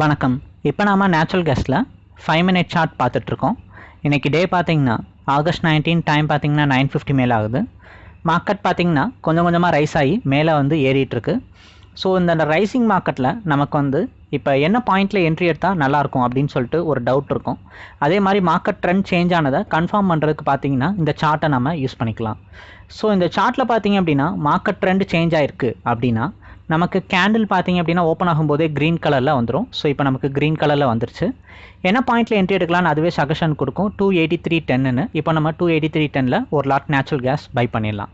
வணக்கம். இப்போ நாம் நேச்சுரல் கேஸில் ஃபைவ் மினிட் சார்ட் பார்த்துட்ருக்கோம். இன்றைக்கி டே பார்த்தீங்கன்னா ஆகஸ்ட் நைன்டீன் டைம் பார்த்தீங்கன்னா நைன் ஃபிஃப்டி மேலே ஆகுது. மார்க்கெட் பார்த்திங்கன்னா கொஞ்சம் கொஞ்சமாக ரைஸ் ஆகி மேலே வந்து ஏறிட்டுருக்கு ஸோ இந்த ரைசிங் மார்க்கெட்டில் நமக்கு வந்து இப்போ என்ன பாயிண்டில் என்ட்ரி எடுத்தால் நல்லாயிருக்கும் அப்படின்னு சொல்லிட்டு ஒரு டவுட் இருக்கும். அதே மாதிரி மார்க்கெட் ட்ரெண்ட் சேஞ்ச் ஆனதை கன்ஃபார்ம் பண்ணுறதுக்கு பார்த்தீங்கன்னா இந்த சார்ட்டை நம்ம யூஸ் பண்ணிக்கலாம். ஸோ இந்த சார்ட்டில் பார்த்தீங்க அப்படின்னா மார்க்கெட் ட்ரெண்ட் சேஞ்ச் ஆகிருக்கு அப்படின்னா நமக்கு கேண்டில் பார்த்தீங்க அப்படின்னா ஓப்பன் ஆகும்போதே க்ரீன் கலரில் வந்துடும் ஸோ இப்போ நமக்கு க்ரீன் கலரில் வந்துருச்சு. என்ன பாயிண்ட்டில் என்ட்ரி எடுக்கலாம்னு அதுவே சஜஷன் கொடுக்கும். டூ எயிட்டி த்ரீ டென்னு இப்போ நம்ம டூ எயிட்டி த்ரீ டெனில் ஒரு லாட் நேச்சுரல் கேஸ் பை பண்ணிடலாம்.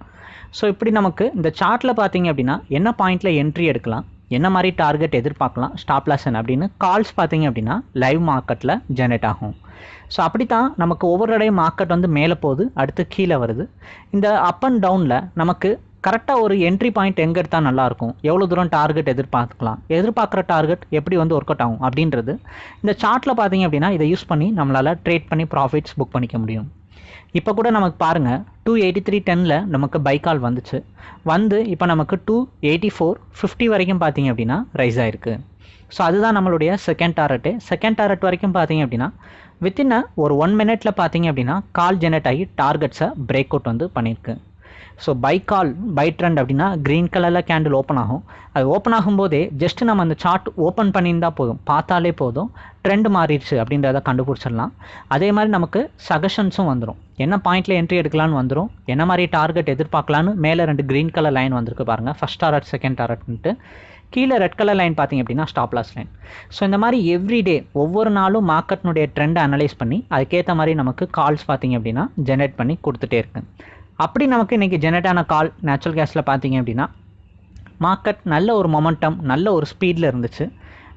ஸோ இப்படி நமக்கு இந்த சார்ட்டில் பார்த்தீங்க அப்படின்னா என்ன பாயிண்ட்டில் என்ட்ரி எடுக்கலாம்? என்ன மாதிரி டார்கெட் எதிர்பார்க்கலாம்? ஸ்டாப் லாசன் அப்படின்னு கால்ஸ் பார்த்தீங்க அப்படின்னா லைவ் மார்க்கெட்டில் ஜென்ரேட் ஆகும். ஸோ அப்படி தான் நமக்கு ஒவ்வொரு இடையும் மார்க்கெட் வந்து மேலே போகுது அடுத்து கீழே வருது. இந்த அப் அண்ட் டவுனில் நமக்கு கரெக்டாக ஒரு என்ட்ரி பாயிண்ட் எங்கே எடுத்தால் நல்லாயிருக்கும் எவ்வளோ தூரம் டார்கெட் எதிர்பார்க்கலாம்? எதிர்பார்க்குற டார்கெட் எப்படி வந்து ஒர்க் அவுட் ஆகும் அப்படின்றது இந்த சார்ட்டில் பார்த்தீங்க அப்படின்னா இதை யூஸ் பண்ணி நம்மளால் ட்ரேட் பண்ணி ப்ராஃபிட்ஸ் புக் பண்ணிக்க முடியும். இப்போ கூட நமக்கு பாருங்கள் டூ எயிட்டி த்ரீ டெனில் நமக்கு பைக்கால் வந்துச்சு. வந்து இப்போ நமக்கு டூ எயிட்டி ஃபோர் ஃபிஃப்டி வரைக்கும் பார்த்தீங்க அப்படின்னா ரைஸ் ஆகிருக்கு ஸோ அதுதான் நம்மளுடைய செகண்ட் டாரட்டு செகண்ட் டாரட் வரைக்கும் பார்த்தீங்க அப்படின்னா வித்தின் ஒரு ஒன் மினிட்ல பார்த்தீங்க அப்படின்னா கால் ஜெனரேட் ஆகி டார்கெட்ஸை பிரேக் அவுட் வந்து பண்ணியிருக்கு so buy call buy trend அப்படின்னா க்ரீன் கலரில் கேண்டில் ஓப்பன் ஆகும். அது ஓப்பன் ஆகும்போதே ஜஸ்ட் நம்ம அந்த சார்ட் ஓப்பன் பண்ணியிருந்தா போதும். பார்த்தாலே போதும். ட்ரெண்ட் மாறிடுச்சு அப்படின்றத கண்டுபிடிச்சிடலாம். அதே மாதிரி நமக்கு சஜஷன்ஸும் வந்துடும் என்ன பாயிண்ட்டில் என்ட்ரி எடுக்கலான்னு வந்துடும் என்ன மாதிரி டார்கெட் எதிர்பார்க்கலான்னு மேலே ரெண்டு க்ரீன் கலர் லைன் வந்திருக்கு பாருங்கள் ஃபஸ்ட் டாரட் செகண்ட் டாரட்ன்ட்டு கீழே ரெட் கலர் லைன் பார்த்தீங்க அப்படின்னா ஸ்டாப் லாஸ் லைன் ஸோ இந்த மாதிரி எவ்ரிடே ஒவ்வொரு நாளும் மார்க்கெட்னுடைய ட்ரெண்டை அனலைஸ் பண்ணி அதுக்கேற்ற மாதிரி நமக்கு கால்ஸ் பார்த்தீங்க அப்படின்னா ஜென்ரேட் பண்ணி கொடுத்துட்டே இருக்குது அப்படி நமக்கு இன்றைக்கி ஜெனரேட் கால் நேச்சுரல் கேஸில் பார்த்தீங்க அப்படின்னா மார்க்கெட் நல்ல ஒரு மொமெண்டம் நல்ல ஒரு ஸ்பீடில் இருந்துச்சு.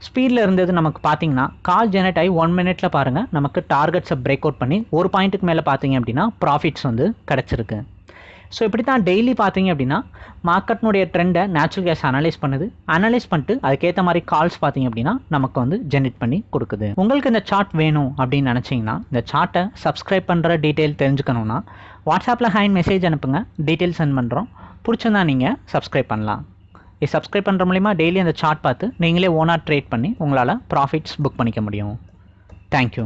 ஸ்பீடில் இருந்தது நமக்கு பார்த்தீங்கன்னா கால் ஜெனரேட் ஆகி ஒன் மினிட்ல பாருங்கள் நமக்கு டார்கெட்ஸை பிரேக் அவுட் பண்ணி ஒரு பாயிண்ட்டுக்கு மேலே பார்த்தீங்க அப்படின்னா ப்ராஃபிட்ஸ் வந்து கிடச்சிருக்கு. ஸோ இப்படி தான் டெய்லி பார்த்தீங்க அப்படின்னா மார்க்கெட்னுடைய ட்ரெண்டை நேச்சுரல் கேஸ் அனலைஸ் பண்ணுது. அனலைஸ் பண்ணிட்டு அதுக்கேற்ற மாதிரி கால்ஸ் பார்த்தீங்க அப்படின்னா நமக்கு வந்து ஜென்ரேட் பண்ணி கொடுக்குது. உங்களுக்கு இந்த சார்ட் வேணும் அப்படின்னு நினச்சிங்கன்னா இந்த சார்ட்டை சப்ஸ்கிரைப் பண்ணுற டீட்டெயில் தெரிஞ்சுக்கணுன்னா வாட்ஸ்அப்பில் ஹேண்ட் மெசேஜ் அனுப்புங்க. டீட்டெயில் சென்ட் பண்ணுறோம் பிடிச்சிருந்தா நீங்கள் சப்ஸ்கிரைப் பண்ணலாம். இது சப்ஸ்கிரைப் பண்ணுற மூலிமா டெய்லி அந்த சார்ட் பார்த்து நீங்களே ஓனாக ட்ரேட் பண்ணி உங்களால் ப்ராஃபிட்ஸ் புக் பண்ணிக்க முடியும். தேங்க்யூ